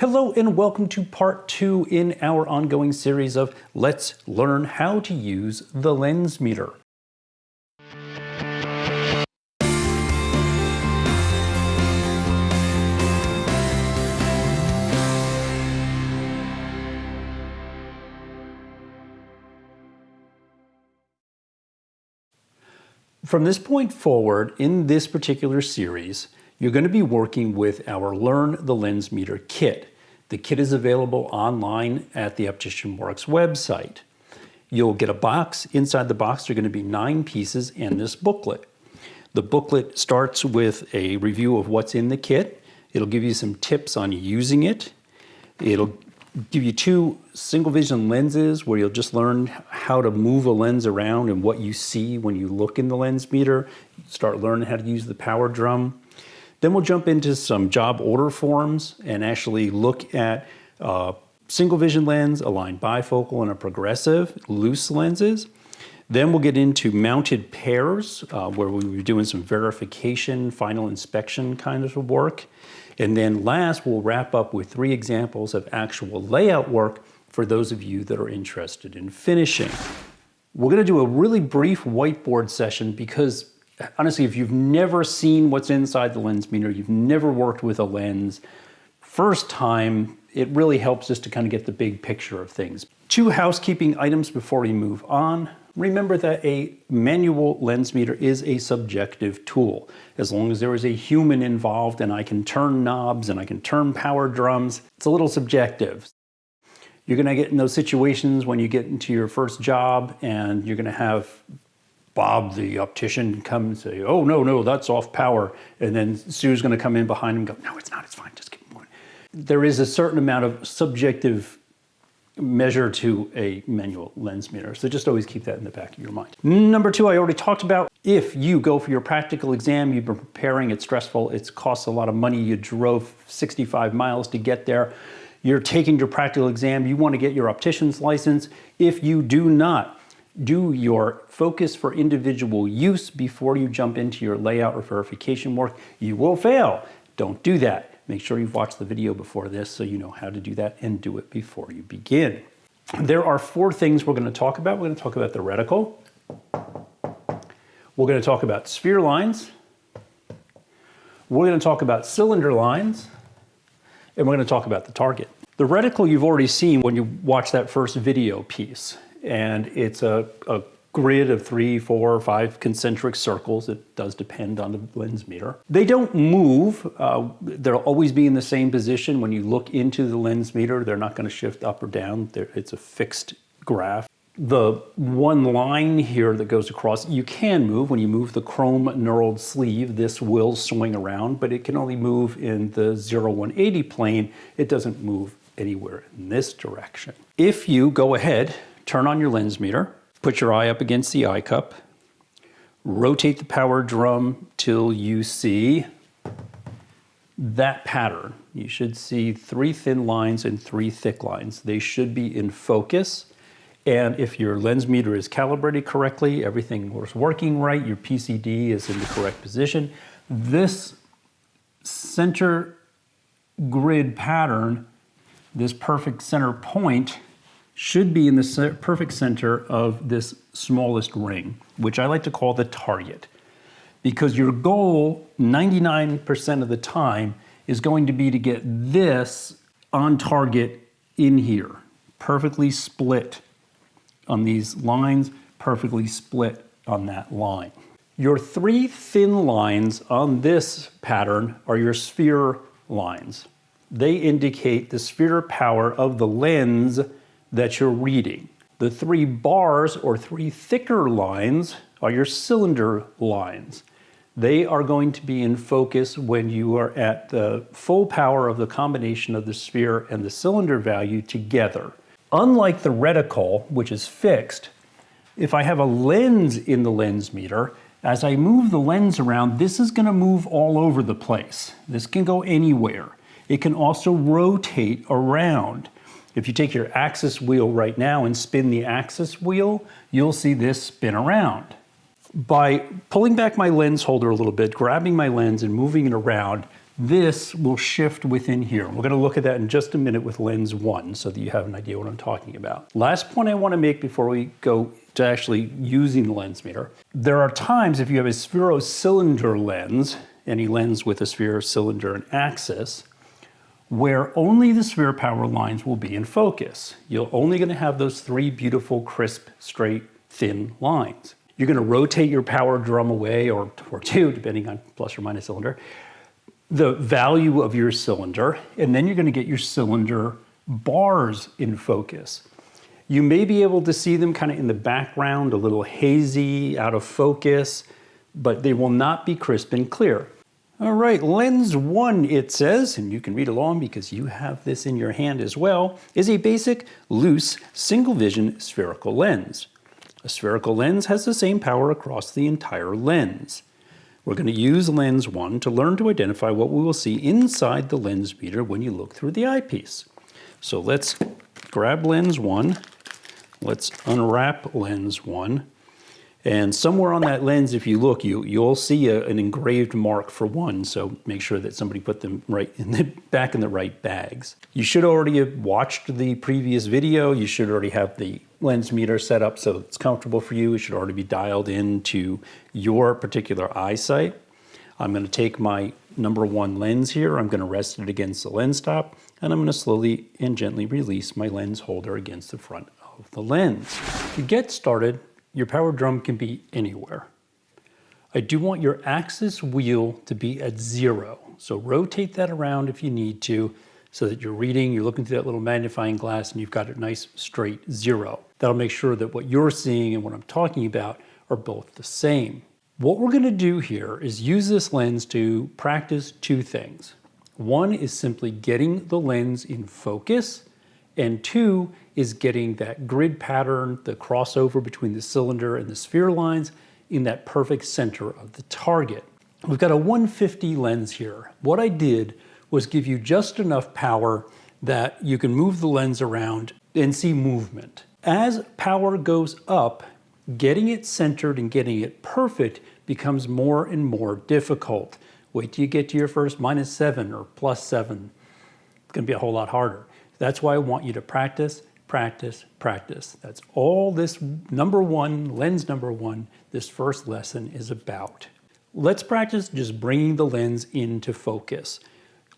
Hello and welcome to part two in our ongoing series of Let's Learn How to Use the Lens Meter. From this point forward, in this particular series, you're going to be working with our Learn the Lens Meter kit. The kit is available online at the Optician Works website. You'll get a box. Inside the box there are going to be nine pieces and this booklet. The booklet starts with a review of what's in the kit. It'll give you some tips on using it. It'll give you two single vision lenses where you'll just learn how to move a lens around and what you see when you look in the lens meter. Start learning how to use the power drum. Then we'll jump into some job order forms and actually look at uh, single vision lens, aligned bifocal, and a progressive, loose lenses. Then we'll get into mounted pairs, uh, where we'll be doing some verification, final inspection kind of work. And then last, we'll wrap up with three examples of actual layout work for those of you that are interested in finishing. We're gonna do a really brief whiteboard session because honestly, if you've never seen what's inside the lens meter, you've never worked with a lens, first time, it really helps us to kind of get the big picture of things. Two housekeeping items before we move on. Remember that a manual lens meter is a subjective tool. As long as there is a human involved and I can turn knobs and I can turn power drums, it's a little subjective. You're gonna get in those situations when you get into your first job and you're gonna have Bob, the optician, come and say, oh, no, no, that's off power. And then Sue's gonna come in behind him and go, no, it's not, it's fine, just keep moving. There is a certain amount of subjective measure to a manual lens meter. So just always keep that in the back of your mind. Number two, I already talked about, if you go for your practical exam, you've been preparing, it's stressful, it costs a lot of money, you drove 65 miles to get there, you're taking your practical exam, you wanna get your optician's license. If you do not do your focus for individual use before you jump into your layout or verification work, you will fail. Don't do that. Make sure you've watched the video before this so you know how to do that and do it before you begin. There are four things we're going to talk about. We're going to talk about the reticle. We're going to talk about sphere lines. We're going to talk about cylinder lines. And we're going to talk about the target. The reticle you've already seen when you watch that first video piece. And it's a, a grid of three, four, or five concentric circles. It does depend on the lens meter. They don't move. Uh, they'll always be in the same position. When you look into the lens meter, they're not going to shift up or down. They're, it's a fixed graph. The one line here that goes across, you can move. When you move the chrome knurled sleeve, this will swing around, but it can only move in the 0, 180 plane. It doesn't move anywhere in this direction. If you go ahead, turn on your lens meter, Put your eye up against the eye cup. Rotate the power drum till you see that pattern. You should see three thin lines and three thick lines. They should be in focus. And if your lens meter is calibrated correctly, everything was working right, your PCD is in the correct position, this center grid pattern, this perfect center point should be in the perfect center of this smallest ring, which I like to call the target. Because your goal 99% of the time is going to be to get this on target in here, perfectly split on these lines, perfectly split on that line. Your three thin lines on this pattern are your sphere lines. They indicate the sphere power of the lens that you're reading. The three bars or three thicker lines are your cylinder lines. They are going to be in focus when you are at the full power of the combination of the sphere and the cylinder value together. Unlike the reticle, which is fixed, if I have a lens in the lens meter, as I move the lens around, this is gonna move all over the place. This can go anywhere. It can also rotate around. If you take your axis wheel right now and spin the axis wheel, you'll see this spin around. By pulling back my lens holder a little bit, grabbing my lens and moving it around, this will shift within here. We're gonna look at that in just a minute with lens one so that you have an idea what I'm talking about. Last point I wanna make before we go to actually using the lens meter. There are times if you have a spherocylinder lens, any lens with a sphere, cylinder, and axis, where only the sphere power lines will be in focus. You're only gonna have those three beautiful, crisp, straight, thin lines. You're gonna rotate your power drum away, or, or two, depending on plus or minus cylinder, the value of your cylinder, and then you're gonna get your cylinder bars in focus. You may be able to see them kind of in the background, a little hazy, out of focus, but they will not be crisp and clear. All right, lens one, it says, and you can read along because you have this in your hand as well, is a basic, loose, single vision spherical lens. A spherical lens has the same power across the entire lens. We're going to use lens 1 to learn to identify what we will see inside the lens meter when you look through the eyepiece. So let's grab lens 1, let's unwrap lens 1, and somewhere on that lens, if you look, you, you'll see a, an engraved mark for one, so make sure that somebody put them right in the back in the right bags. You should already have watched the previous video. You should already have the lens meter set up so it's comfortable for you. It should already be dialed into your particular eyesight. I'm gonna take my number one lens here. I'm gonna rest it against the lens stop, and I'm gonna slowly and gently release my lens holder against the front of the lens. To get started, your power drum can be anywhere. I do want your axis wheel to be at zero. So rotate that around if you need to so that you're reading, you're looking through that little magnifying glass and you've got a nice straight zero. That'll make sure that what you're seeing and what I'm talking about are both the same. What we're gonna do here is use this lens to practice two things. One is simply getting the lens in focus and two is getting that grid pattern, the crossover between the cylinder and the sphere lines in that perfect center of the target. We've got a 150 lens here. What I did was give you just enough power that you can move the lens around and see movement. As power goes up, getting it centered and getting it perfect becomes more and more difficult. Wait till you get to your first minus seven or plus seven. It's gonna be a whole lot harder. That's why I want you to practice, practice, practice. That's all this number one, lens number one, this first lesson is about. Let's practice just bringing the lens into focus.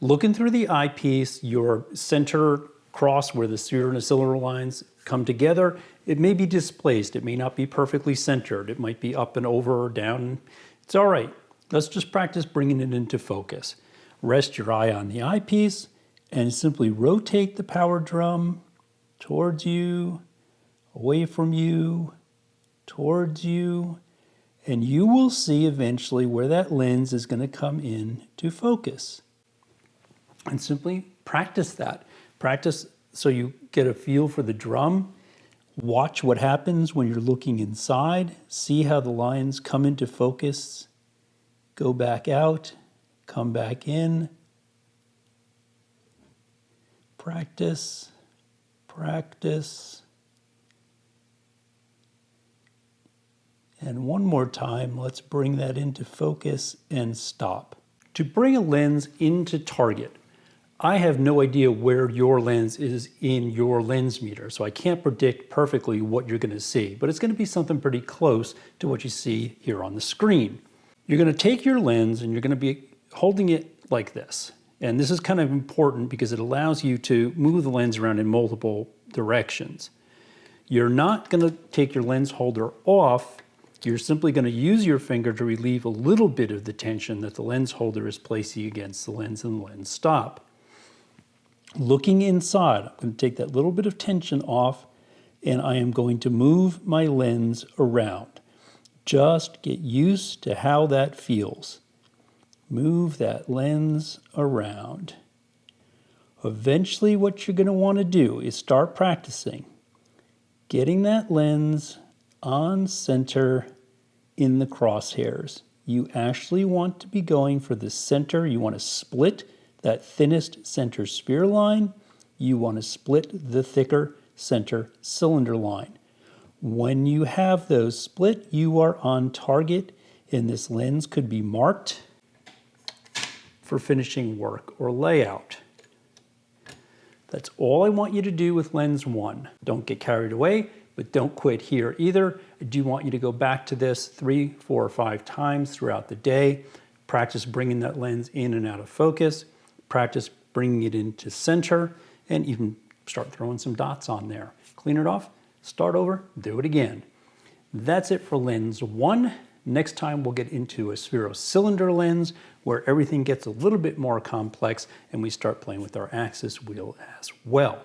Looking through the eyepiece, your center cross where the cylinder lines come together, it may be displaced. It may not be perfectly centered. It might be up and over or down. It's all right. Let's just practice bringing it into focus. Rest your eye on the eyepiece and simply rotate the power drum towards you, away from you, towards you, and you will see eventually where that lens is going to come in to focus. And simply practice that. Practice so you get a feel for the drum. Watch what happens when you're looking inside. See how the lines come into focus, go back out, come back in, practice, practice. And one more time, let's bring that into focus and stop. To bring a lens into target, I have no idea where your lens is in your lens meter, so I can't predict perfectly what you're gonna see, but it's gonna be something pretty close to what you see here on the screen. You're gonna take your lens and you're gonna be holding it like this. And this is kind of important because it allows you to move the lens around in multiple directions. You're not going to take your lens holder off. You're simply going to use your finger to relieve a little bit of the tension that the lens holder is placing against the lens and the lens stop. Looking inside, I'm going to take that little bit of tension off and I am going to move my lens around. Just get used to how that feels. Move that lens around. Eventually what you're going to want to do is start practicing getting that lens on center in the crosshairs. You actually want to be going for the center. You want to split that thinnest center sphere line. You want to split the thicker center cylinder line. When you have those split, you are on target and this lens could be marked for finishing work or layout. That's all I want you to do with lens one. Don't get carried away, but don't quit here either. I do want you to go back to this three, four, or five times throughout the day. Practice bringing that lens in and out of focus. Practice bringing it into center and even start throwing some dots on there. Clean it off, start over, do it again. That's it for lens one. Next time we'll get into a spherocylinder lens where everything gets a little bit more complex and we start playing with our axis wheel as well.